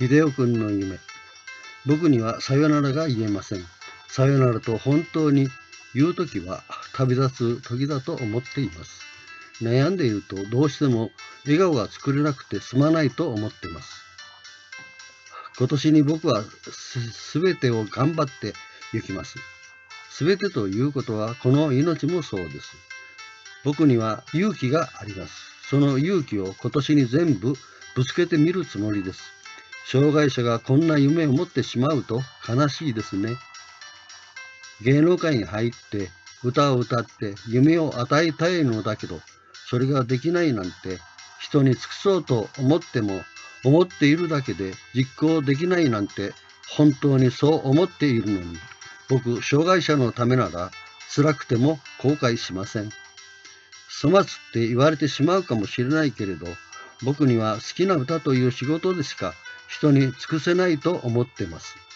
秀夫君の夢。僕にはさよならが言えません。さよならと本当に言うときは旅立つ時だと思っています。悩んでいるとどうしても笑顔が作れなくてすまないと思っています。今年に僕はすべてを頑張って行きます。すべてということはこの命もそうです。僕には勇気があります。その勇気を今年に全部ぶつけてみるつもりです。障害者がこんな夢を持ってしまうと悲しいですね。芸能界に入って歌を歌って夢を与えたいのだけど、それができないなんて人に尽くそうと思っても思っているだけで実行できないなんて本当にそう思っているのに僕障害者のためなら辛くても後悔しません粗末って言われてしまうかもしれないけれど僕には好きな歌という仕事でしか人に尽くせないと思ってます。